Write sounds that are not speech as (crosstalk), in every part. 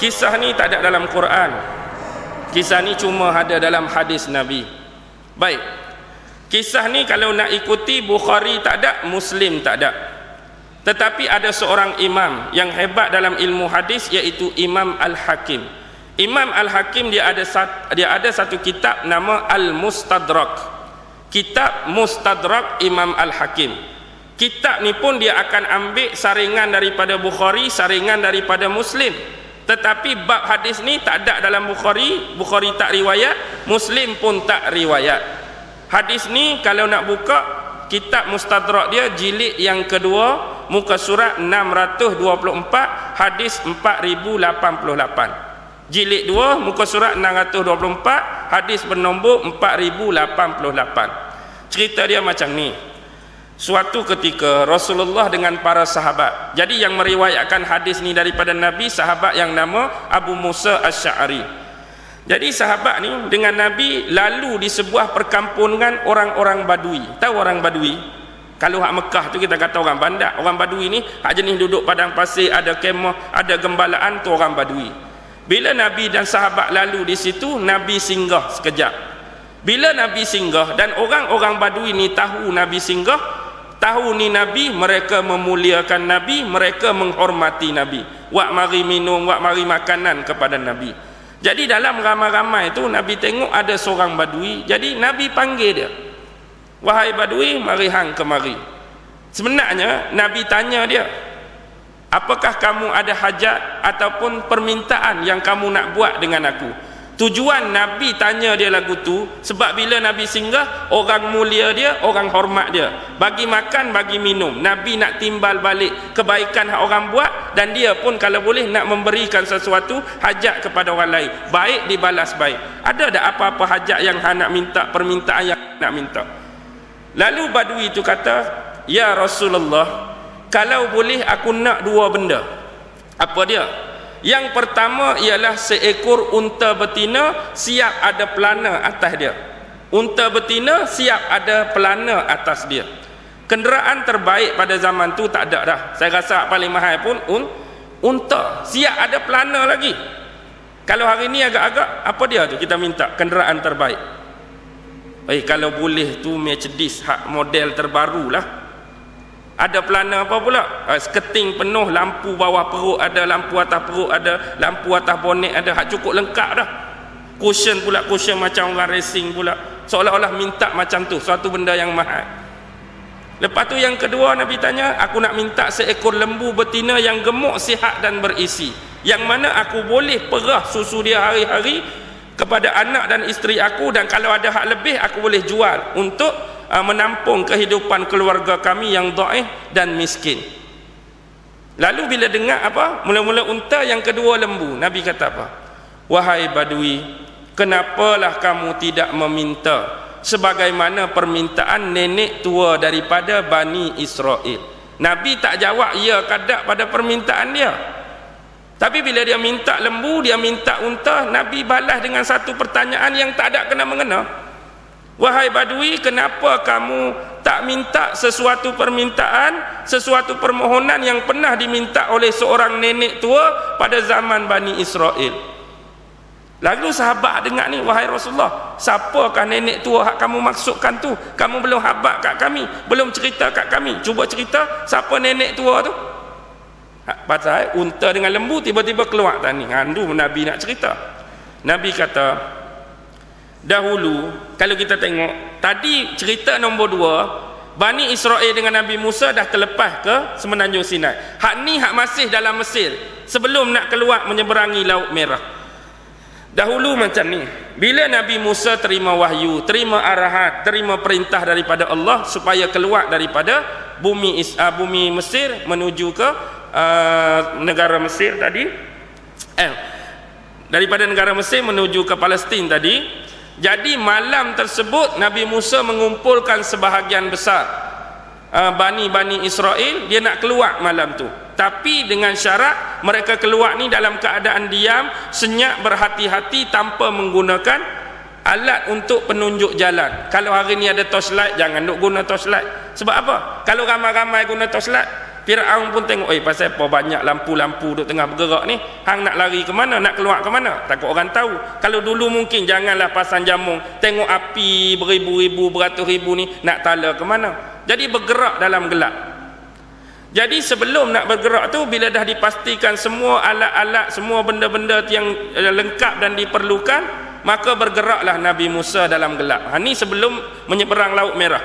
kisah ni tak ada dalam Quran. Kisah ni cuma ada dalam hadis Nabi. Baik. Kisah ni kalau nak ikuti Bukhari tak ada Muslim tak ada. Tetapi ada seorang imam yang hebat dalam ilmu hadis iaitu Imam Al-Hakim. Imam Al-Hakim dia ada dia ada satu kitab nama Al-Mustadrak. Kitab Mustadrak Imam Al-Hakim. Kitab ni pun dia akan ambil saringan daripada Bukhari saringan daripada Muslim tetapi bab hadis ni tak ada dalam Bukhari Bukhari tak riwayat Muslim pun tak riwayat. Hadis ni kalau nak buka kitab Mustadrak dia jilid yang kedua muka surat 624 hadis 4088 jilid 2 muka surat 624 hadis bernombor 4088 cerita dia macam ni suatu ketika Rasulullah dengan para sahabat. Jadi yang meriwayatkan hadis ni daripada Nabi sahabat yang nama Abu Musa Ash-Sha'ari jadi sahabat ni dengan Nabi lalu di sebuah perkampungan orang-orang badui. Tahu orang badui? Kalau hak Mekah tu kita kata orang bandar orang badui ni hak jenis duduk padang pasir ada kemah ada gembalaan tu orang badui. Bila Nabi dan sahabat lalu di situ Nabi singgah sekejap. Bila Nabi singgah dan orang-orang badui ni tahu Nabi singgah tahu ni Nabi mereka memuliakan Nabi mereka menghormati Nabi. Wak mari minum wak mari makanan kepada Nabi. Jadi dalam ramai-ramai itu Nabi tengok ada seorang badui jadi Nabi panggil dia. Wahai badui mari hang kemari. Sebenarnya Nabi tanya dia apakah kamu ada hajat ataupun permintaan yang kamu nak buat dengan aku Tujuan Nabi tanya dia lagu tu sebab bila Nabi singgah orang mulia dia, orang hormat dia. Bagi makan, bagi minum. Nabi nak timbal balik kebaikan orang buat dan dia pun kalau boleh nak memberikan sesuatu hajat kepada orang lain. Baik dibalas baik. Ada tak apa-apa hajat yang nak minta, permintaan yang nak minta? Lalu badui itu kata, "Ya Rasulullah, kalau boleh aku nak dua benda." Apa dia? Yang pertama ialah seekor unta betina siap ada pelana atas dia. Unta betina siap ada pelana atas dia. Kenderaan terbaik pada zaman tu tak ada dah. Saya rasa paling mahal pun un unta siap ada pelana lagi. Kalau hari ni agak-agak apa dia tu kita minta kenderaan terbaik. Eh kalau boleh tu Mercedes hak model terbarulah ada pelana apa pula? Uh, seketing penuh lampu bawah perut ada lampu atas perut ada lampu atas bonet ada. Hak cukup lengkap dah. Cushion pula cushion macam orang racing pula. Seolah-olah minta macam tu suatu benda yang mahal. Lepas tu yang kedua Nabi tanya aku nak minta seekor lembu betina yang gemuk sihat dan berisi. Yang mana aku boleh perah susu dia hari-hari kepada anak dan isteri aku dan kalau ada hak lebih aku boleh jual. Untuk uh, menampung kehidupan keluarga kami yang dhaif dan miskin. Lalu bila dengar apa? Mula-mula unta yang kedua lembu. Nabi kata apa? Wahai badui, kenapalah kamu tidak meminta sebagaimana permintaan nenek tua daripada Bani Israel? Nabi tak jawab ya kadak pada permintaan dia. Tapi bila dia minta lembu, dia minta unta, Nabi balas dengan satu pertanyaan yang tak ada kena mengena. Wahai badui, kenapa kamu tak minta sesuatu permintaan, sesuatu permohonan yang pernah diminta oleh seorang nenek tua pada zaman Bani Israel? Lalu sahabat dengar ni, wahai Rasulullah, siapakah nenek tua hak kamu maksudkan tu? Kamu belum habak kat kami, belum cerita kat kami. Cuba cerita siapa nenek tua tu? Ha, pasal unta dengan lembu tiba-tiba keluar tadi. Handu Nabi nak cerita. Nabi kata, dahulu kalau kita tengok tadi cerita nombor dua Bani Israel dengan Nabi Musa dah terlepas ke semenanjung Sinai. Hak ni hak masih dalam Mesir sebelum nak keluar menyeberangi Laut Merah. Dahulu macam ni bila Nabi Musa terima wahyu terima arahan terima perintah daripada Allah supaya keluar daripada bumi uh, bumi Mesir menuju ke uh, negara Mesir tadi? Eh daripada negara Mesir menuju ke Palestin tadi jadi malam tersebut Nabi Musa mengumpulkan sebahagian besar uh, Bani-Bani Israel. Dia nak keluar malam tu. Tapi dengan syarat mereka keluar ni dalam keadaan diam Senyap berhati-hati tanpa menggunakan Alat untuk penunjuk jalan. Kalau hari ni ada torchlight Jangan nak guna torchlight. Sebab apa? Kalau ramai-ramai guna torchlight Fir'aun pun tengok, eh pasal apa banyak lampu-lampu duduk tengah bergerak ni? Hang nak lari ke mana? Nak keluar ke mana? Takut orang tahu. Kalau dulu mungkin janganlah pasang jamung, tengok api beribu-ribu, beratus ribu ni, nak tala ke mana? Jadi bergerak dalam gelap. Jadi sebelum nak bergerak tu, bila dah dipastikan semua alat-alat, semua benda-benda yang eh, lengkap dan diperlukan, maka bergeraklah Nabi Musa dalam gelap. Ha, ni sebelum menyeberang Laut Merah.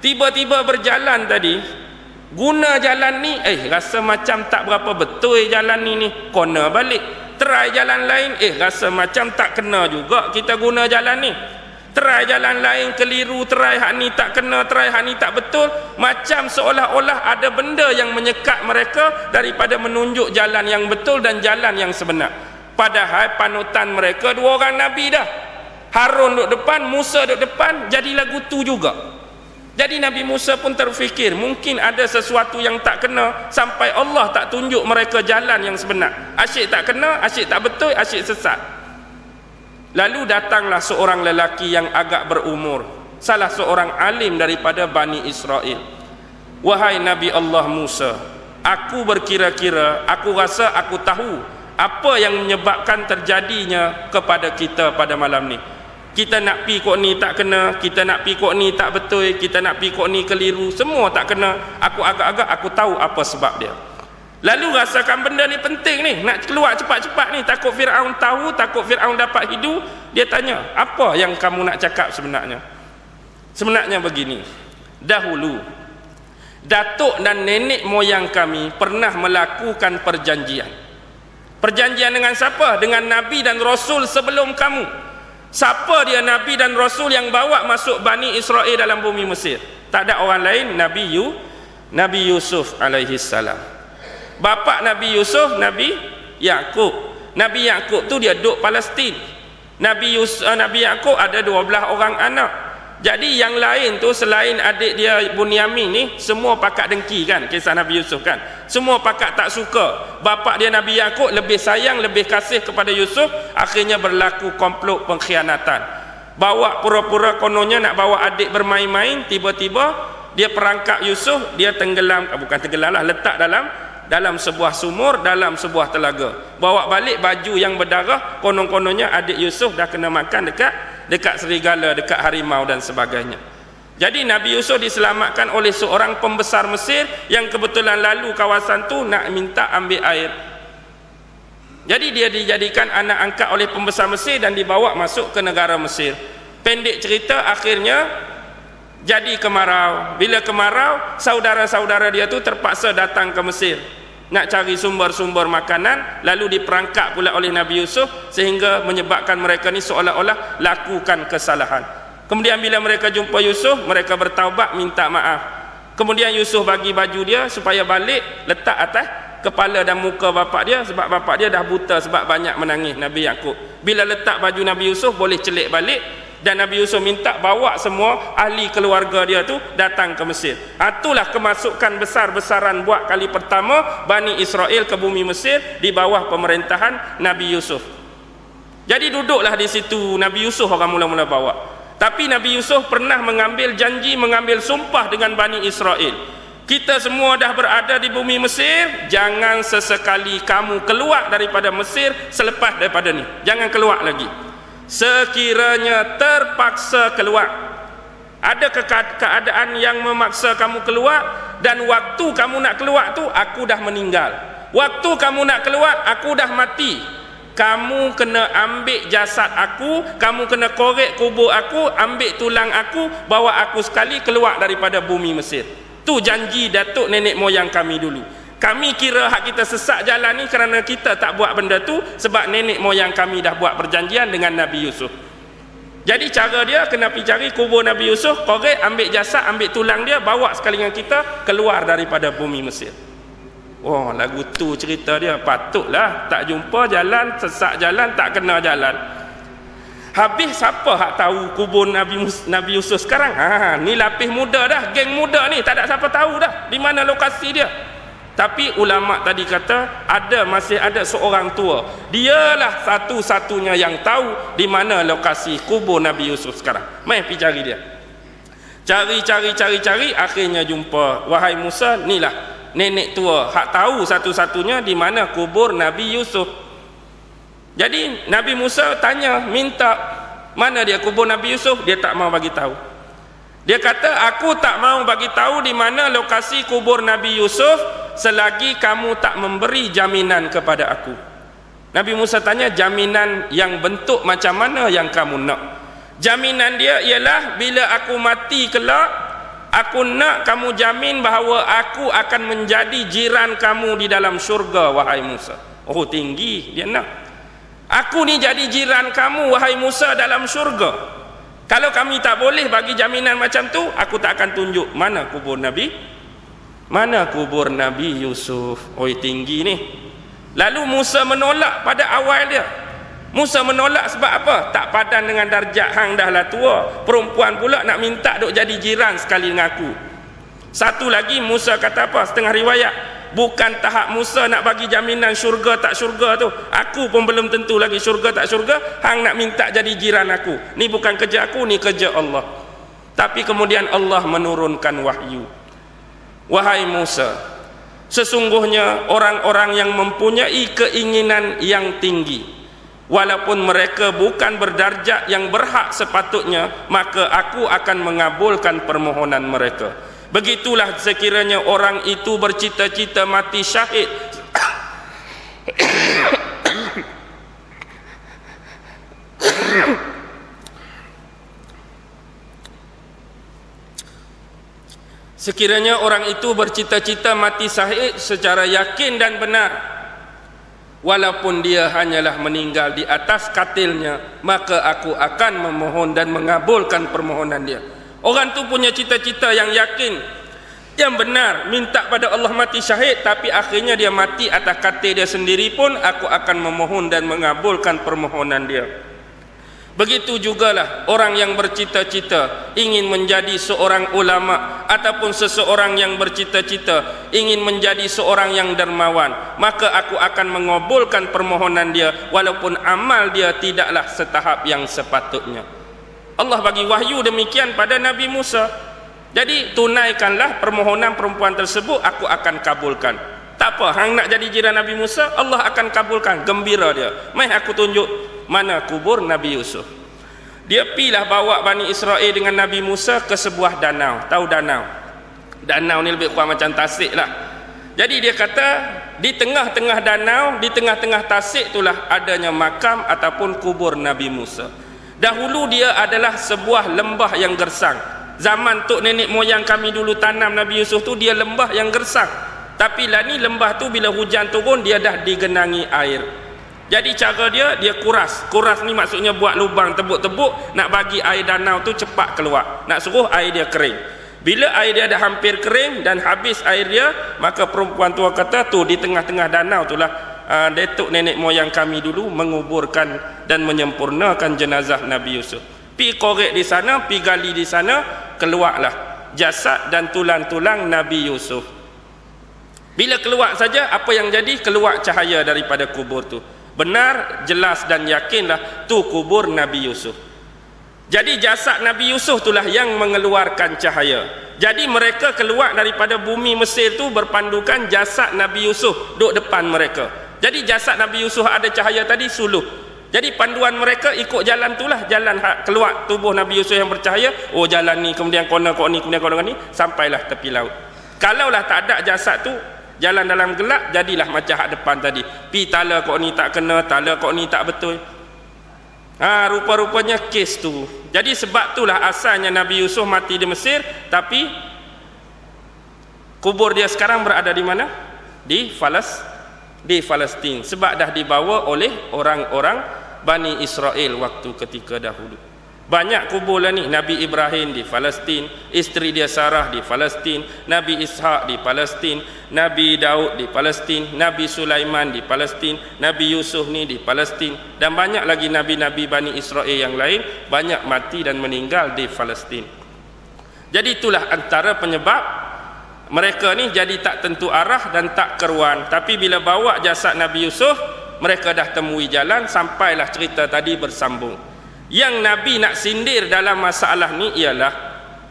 Tiba-tiba berjalan tadi, guna jalan ni eh rasa macam tak berapa betul jalan ni ni. Kena balik. Try jalan lain eh rasa macam tak kena juga kita guna jalan ni. Try jalan lain keliru try hak ni tak kena try hak ni tak betul. Macam seolah-olah ada benda yang menyekat mereka daripada menunjuk jalan yang betul dan jalan yang sebenar. Padahal panutan mereka dua orang Nabi dah. Harun duduk depan Musa duduk depan jadi lagu tu juga jadi Nabi Musa pun terfikir mungkin ada sesuatu yang tak kena sampai Allah tak tunjuk mereka jalan yang sebenar. Asyik tak kena, asyik tak betul, asyik sesat. Lalu datanglah seorang lelaki yang agak berumur, salah seorang alim daripada Bani Israel. Wahai Nabi Allah Musa, aku berkira-kira, aku rasa aku tahu apa yang menyebabkan terjadinya kepada kita pada malam ni kita nak pi kok ni tak kena kita nak pi kok ni tak betul kita nak pi kok ni keliru semua tak kena. Aku agak-agak aku tahu apa sebab dia. Lalu rasakan benda ni penting ni nak keluar cepat-cepat ni. Takut Fir'aun tahu takut Fir'aun dapat hidu dia tanya apa yang kamu nak cakap sebenarnya? Sebenarnya begini dahulu datuk dan nenek moyang kami pernah melakukan perjanjian. Perjanjian dengan siapa? Dengan Nabi dan Rasul sebelum kamu Siapa dia Nabi dan Rasul yang bawa masuk Bani Israel dalam bumi Mesir? Tak ada orang lain, Nabi Yu, Nabi Yusuf alaihi salam. Bapa Nabi Yusuf, Nabi Yakub. Nabi Yakub tu dia duduk Palestin. Nabi Yusuf, uh, Nabi Yakub ada 12 orang anak. Jadi yang lain tu selain adik dia Bunyamin ni semua pakat dengki kan kisah Nabi Yusuf kan. Semua pakat tak suka. Bapa dia Nabi Yakub lebih sayang, lebih kasih kepada Yusuf, akhirnya berlaku komplot pengkhianatan. Bawa pura-pura kononnya nak bawa adik bermain-main, tiba-tiba dia perangkap Yusuf, dia tenggelam, ah, bukan tenggelam lah, letak dalam dalam sebuah sumur, dalam sebuah telaga. Bawa balik baju yang berdarah, konon-kononnya adik Yusuf dah kena makan dekat dekat serigala, dekat harimau dan sebagainya. Jadi Nabi Yusuf diselamatkan oleh seorang pembesar Mesir yang kebetulan lalu kawasan tu nak minta ambil air. Jadi dia dijadikan anak angkat oleh pembesar Mesir dan dibawa masuk ke negara Mesir. Pendek cerita akhirnya jadi kemarau. Bila kemarau, saudara-saudara dia tu terpaksa datang ke Mesir nak cari sumber-sumber makanan lalu diperangkap pula oleh Nabi Yusuf sehingga menyebabkan mereka ni seolah-olah lakukan kesalahan. Kemudian bila mereka jumpa Yusuf mereka bertaubat minta maaf. Kemudian Yusuf bagi baju dia supaya balik letak atas kepala dan muka bapak dia sebab bapak dia dah buta sebab banyak menangis Nabi Yakub. Bila letak baju Nabi Yusuf boleh celik balik dan Nabi Yusuf minta bawa semua ahli keluarga dia tu datang ke Mesir. Itulah kemasukan besar-besaran buat kali pertama Bani Israel ke bumi Mesir di bawah pemerintahan Nabi Yusuf. Jadi duduklah di situ Nabi Yusuf orang mula-mula bawa. Tapi Nabi Yusuf pernah mengambil janji mengambil sumpah dengan Bani Israel. Kita semua dah berada di bumi Mesir jangan sesekali kamu keluar daripada Mesir selepas daripada ni. Jangan keluar lagi sekiranya terpaksa keluar. Ada keadaan yang memaksa kamu keluar dan waktu kamu nak keluar tu aku dah meninggal. Waktu kamu nak keluar aku dah mati. Kamu kena ambil jasad aku kamu kena korek kubur aku ambil tulang aku bawa aku sekali keluar daripada bumi Mesir. Tu janji datuk nenek moyang kami dulu kami kira hak kita sesak jalan ni kerana kita tak buat benda tu sebab nenek moyang kami dah buat perjanjian dengan Nabi Yusuf. Jadi cara dia kena pergi cari kubur Nabi Yusuf korek ambil jasad ambil tulang dia bawa sekali dengan kita keluar daripada bumi Mesir. Oh lagu tu cerita dia patutlah tak jumpa jalan sesak jalan tak kena jalan. Habis siapa hak tahu kubur Nabi Nabi Yusuf sekarang? Ha ni lapis muda dah geng muda ni tak ada siapa tahu dah di mana lokasi dia tapi ulama tadi kata ada masih ada seorang tua. Dialah satu-satunya yang tahu di mana lokasi kubur Nabi Yusuf sekarang. Mai pergi cari dia. Cari cari cari cari akhirnya jumpa. Wahai Musa inilah nenek tua hak tahu satu-satunya di mana kubur Nabi Yusuf. Jadi Nabi Musa tanya minta mana dia kubur Nabi Yusuf? Dia tak mau bagi tahu. Dia kata aku tak mau bagi tahu di mana lokasi kubur Nabi Yusuf selagi kamu tak memberi jaminan kepada aku. Nabi Musa tanya jaminan yang bentuk macam mana yang kamu nak? Jaminan dia ialah bila aku mati kelak aku nak kamu jamin bahawa aku akan menjadi jiran kamu di dalam syurga wahai Musa. Oh tinggi dia nak. Aku ni jadi jiran kamu wahai Musa dalam syurga. Kalau kami tak boleh bagi jaminan macam tu aku tak akan tunjuk mana kubur Nabi mana kubur Nabi Yusuf oh tinggi ni lalu Musa menolak pada awal dia Musa menolak sebab apa? Tak padan dengan darjat hang dah lah tua. Perempuan pula nak minta duk jadi jiran sekali dengan aku. Satu lagi Musa kata apa? Setengah riwayat. Bukan tahap Musa nak bagi jaminan syurga tak syurga tu. Aku pun belum tentu lagi syurga tak syurga. Hang nak minta jadi jiran aku. Ni bukan kerja aku, ni kerja Allah. Tapi kemudian Allah menurunkan wahyu. Wahai Musa, sesungguhnya orang-orang yang mempunyai keinginan yang tinggi, walaupun mereka bukan berdarjat yang berhak sepatutnya maka aku akan mengabulkan permohonan mereka. Begitulah sekiranya orang itu bercita-cita mati syahid (coughs) Sekiranya orang itu bercita-cita mati syahid secara yakin dan benar walaupun dia hanyalah meninggal di atas katilnya maka aku akan memohon dan mengabulkan permohonan dia. Orang tu punya cita-cita yang yakin yang benar minta pada Allah mati syahid tapi akhirnya dia mati atas katil dia sendiri pun aku akan memohon dan mengabulkan permohonan dia Begitu jugalah orang yang bercita-cita ingin menjadi seorang ulama ataupun seseorang yang bercita-cita ingin menjadi seorang yang dermawan, maka aku akan mengabulkan permohonan dia walaupun amal dia tidaklah setahap yang sepatutnya. Allah bagi wahyu demikian pada Nabi Musa. Jadi tunaikanlah permohonan perempuan tersebut aku akan kabulkan. Tak apa, hang nak jadi jiran Nabi Musa, Allah akan kabulkan. Gembira dia. Mai aku tunjuk mana kubur Nabi Yusuf. Dia pilah bawa Bani Israel dengan Nabi Musa ke sebuah danau. Tahu danau? Danau ni lebih kurang macam tasik lah. Jadi dia kata, di tengah-tengah danau, di tengah-tengah tasik itulah adanya makam ataupun kubur Nabi Musa. Dahulu dia adalah sebuah lembah yang gersang. Zaman tok nenek moyang kami dulu tanam Nabi Yusuf tu dia lembah yang gersang. Tapi lah ni lembah tu bila hujan turun dia dah digenangi air. Jadi cara dia dia kuras. Kuras ni maksudnya buat lubang tebuk-tebuk nak bagi air danau tu cepat keluar. Nak suruh air dia kering. Bila air dia dah hampir kering dan habis air dia, maka perempuan tua kata tu di tengah-tengah danau itulah uh, detuk nenek moyang kami dulu menguburkan dan menyempurnakan jenazah Nabi Yusuf. Pi korek di sana, pi gali di sana, keluarlah jasad dan tulang-tulang Nabi Yusuf. Bila keluar saja apa yang jadi keluar cahaya daripada kubur tu. Benar, jelas dan yakinlah tu kubur Nabi Yusuf. Jadi jasad Nabi Yusuf itulah yang mengeluarkan cahaya. Jadi mereka keluar daripada bumi Mesir tu berpandukan jasad Nabi Yusuf duduk depan mereka. Jadi jasad Nabi Yusuf ada cahaya tadi suluh. Jadi panduan mereka ikut jalan itulah jalan keluar tubuh Nabi Yusuf yang bercahaya. Oh jalan ni kemudian kona kok ni kemudian kona ni sampailah tepi laut. Kalaulah tak ada jasad tu jalan dalam gelap jadilah macam hak depan tadi. Pi tala kok ni tak kena tala kok ni tak betul. Ha rupa-rupanya kes tu. Jadi sebab itulah asalnya Nabi Yusuf mati di Mesir tapi kubur dia sekarang berada di mana? Di Falas di Palestin. Sebab dah dibawa oleh orang-orang Bani Israel waktu ketika dahulu banyak kubur lah ni Nabi Ibrahim di Palestin isteri dia Sarah di Palestin Nabi Ishak di Palestin Nabi Daud di Palestin Nabi Sulaiman di Palestin Nabi Yusuf ni di Palestin. Dan banyak lagi Nabi-Nabi Bani Israel yang lain banyak mati dan meninggal di Palestin. Jadi itulah antara penyebab mereka ni jadi tak tentu arah dan tak keruan. Tapi bila bawa jasad Nabi Yusuf mereka dah temui jalan sampailah cerita tadi bersambung yang Nabi nak sindir dalam masalah ni ialah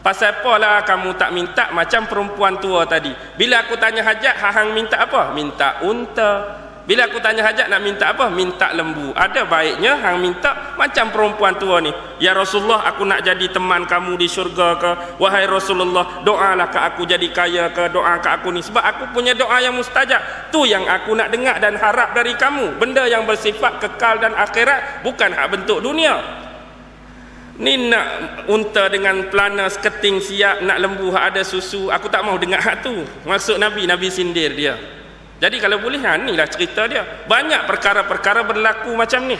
pasal apalah kamu tak minta macam perempuan tua tadi bila aku tanya hajat hang minta apa minta unta bila aku tanya hajat nak minta apa? Minta lembu. Ada baiknya hang minta macam perempuan tua ni. Ya Rasulullah, aku nak jadi teman kamu di syurga ke? Wahai Rasulullah, doalah ke aku jadi kaya ke? Doa ke aku ni sebab aku punya doa yang mustajab. Tu yang aku nak dengar dan harap dari kamu. Benda yang bersifat kekal dan akhirat bukan hak bentuk dunia. Ni nak unta dengan pelana seketing siap, nak lembu hak ada susu. Aku tak mau dengar hak tu. Maksud Nabi, Nabi sindir dia. Jadi kalau boleh ha inilah cerita dia. Banyak perkara-perkara berlaku macam ni.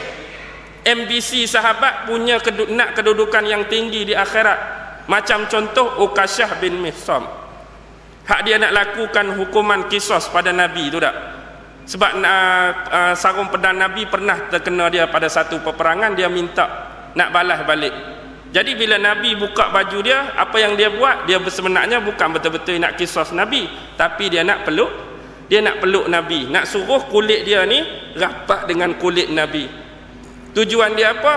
MBC sahabat punya kedud nak kedudukan yang tinggi di akhirat. Macam contoh Ukasyah bin Mihsam. Hak dia nak lakukan hukuman kisos pada Nabi tu tak? Sebab uh, uh, sarung pedang Nabi pernah terkena dia pada satu peperangan dia minta nak balas balik. Jadi bila Nabi buka baju dia, apa yang dia buat? Dia sebenarnya bukan betul-betul nak kisos Nabi, tapi dia nak peluk dia nak peluk Nabi nak suruh kulit dia ni rapat dengan kulit Nabi tujuan dia apa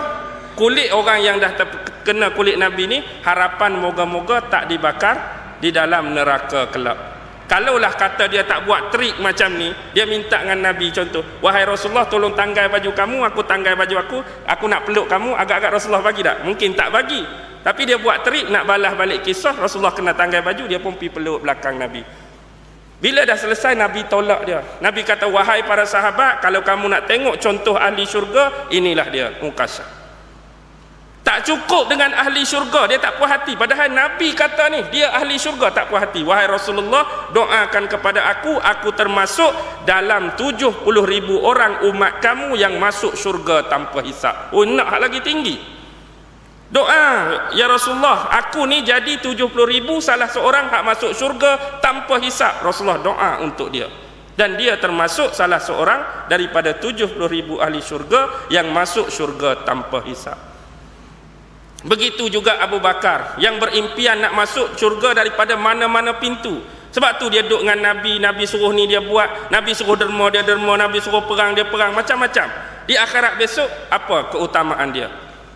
kulit orang yang dah kena kulit Nabi ni harapan moga-moga tak dibakar di dalam neraka kelab kalaulah kata dia tak buat trik macam ni dia minta dengan Nabi contoh wahai Rasulullah tolong tanggai baju kamu aku tanggai baju aku aku nak peluk kamu agak-agak Rasulullah bagi tak mungkin tak bagi tapi dia buat trik nak balas balik kisah Rasulullah kena tanggai baju dia pun pergi peluk belakang Nabi bila dah selesai Nabi tolak dia. Nabi kata wahai para sahabat kalau kamu nak tengok contoh ahli syurga inilah dia Mukasyah. Tak cukup dengan ahli syurga. Dia tak puas hati. Padahal Nabi kata ni dia ahli syurga tak puas hati. Wahai Rasulullah doakan kepada aku aku termasuk dalam 70 ribu orang umat kamu yang masuk syurga tanpa hisap. Oh nak lagi tinggi. Doa ya Rasulullah aku ni jadi 70 ribu salah seorang hak masuk syurga tanpa hisap. Rasulullah doa untuk dia. Dan dia termasuk salah seorang daripada 70 ribu ahli syurga yang masuk syurga tanpa hisap begitu juga Abu Bakar yang berimpian nak masuk syurga daripada mana-mana pintu sebab tu dia duduk dengan Nabi Nabi suruh ni dia buat Nabi suruh derma dia derma Nabi suruh perang dia perang macam-macam di akhirat besok apa keutamaan dia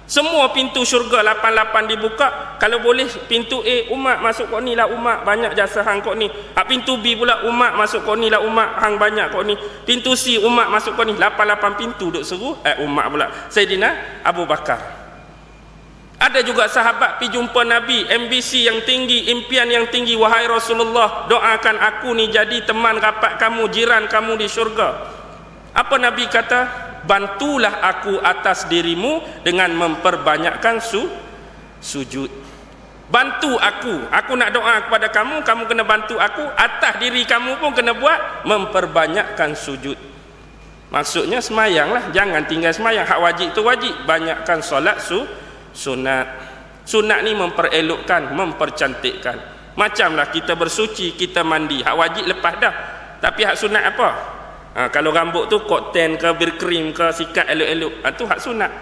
semua pintu syurga 88 dibuka. Kalau boleh pintu A umat masuk kau ni lah umat banyak jasa hang kau ni. Ha, pintu B pula umat masuk kau ni lah umat hang banyak kau ni. Pintu C umat masuk kau ni 88 pintu duk seru eh umat pula. Sayyidina Abu Bakar. Ada juga sahabat pi jumpa Nabi, MBC yang tinggi, impian yang tinggi. Wahai Rasulullah, doakan aku ni jadi teman rapat kamu, jiran kamu di syurga. Apa Nabi kata? bantulah aku atas dirimu dengan memperbanyakkan su sujud. Bantu aku. Aku nak doa kepada kamu kamu kena bantu aku. Atas diri kamu pun kena buat memperbanyakkan sujud. Maksudnya semayanglah jangan tinggal semayang. Hak wajib tu wajib. Banyakkan solat su sunat. Sunat ni memperelokkan mempercantikkan. Macamlah kita bersuci kita mandi. Hak wajib lepas dah. Tapi hak sunat apa? Ha, kalau rambut tu kokten ke bir krim ke sikat elok-elok. Ha, tu hak sunat.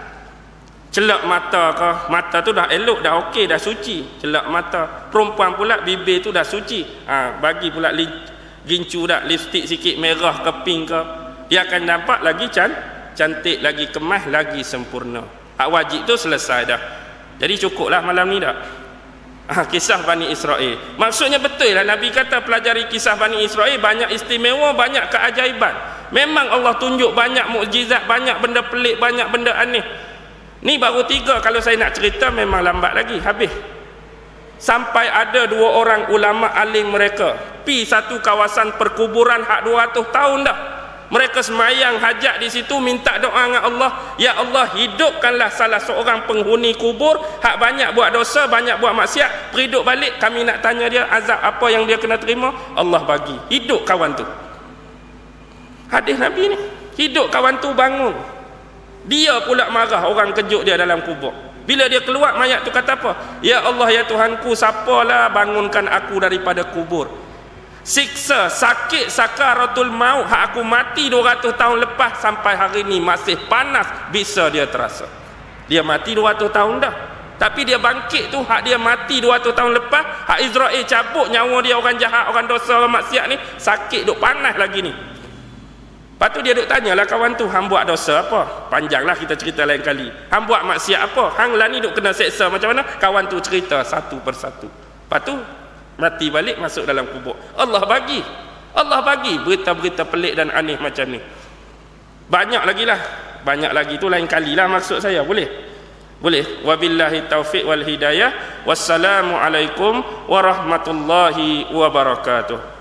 Celak mata ke mata tu dah elok dah okey dah suci. Celak mata. Perempuan pula bibir tu dah suci. Ha, bagi pula li, gincu dah lipstick sikit merah ke pink ke. Dia akan nampak lagi can, cantik lagi kemas lagi sempurna hak wajib tu selesai dah. Jadi cukuplah malam ni dah. Ha, kisah Bani Israel. Maksudnya betul lah Nabi kata pelajari kisah Bani Israel banyak istimewa banyak keajaiban. Memang Allah tunjuk banyak mukjizat banyak benda pelik banyak benda aneh. Ni baru tiga kalau saya nak cerita memang lambat lagi habis. Sampai ada dua orang ulama alim mereka pi satu kawasan perkuburan hak 200 tahun dah mereka semayang hajat di situ minta doa dengan Allah. Ya Allah hidupkanlah salah seorang penghuni kubur. Hak banyak buat dosa banyak buat maksiat. Periduk balik kami nak tanya dia azab apa yang dia kena terima. Allah bagi. Hidup kawan tu. Hadis Nabi ni. Hidup kawan tu bangun. Dia pula marah orang kejut dia dalam kubur. Bila dia keluar mayat tu kata apa? Ya Allah ya Tuhanku siapalah bangunkan aku daripada kubur siksa sakit sakaratul maut hak aku mati 200 tahun lepas sampai hari ini masih panas bisa dia terasa dia mati 200 tahun dah tapi dia bangkit tu hak dia mati 200 tahun lepas hak Israel cabut nyawa dia orang jahat orang dosa orang maksiat ni sakit duk panas lagi ni Lepas tu dia duk tanyalah kawan tu, hang buat dosa apa? Panjanglah kita cerita lain kali. Hang buat maksiat apa? Hang lah ni duk kena seksa macam mana? Kawan tu cerita satu persatu. Lepas tu mati balik masuk dalam kubur. Allah bagi. Allah bagi berita-berita pelik dan aneh macam ni. Banyak lagi lah. Banyak lagi tu lain kali lah maksud saya. Boleh? Boleh. Wabillahi taufiq wal hidayah. Wassalamualaikum warahmatullahi wabarakatuh.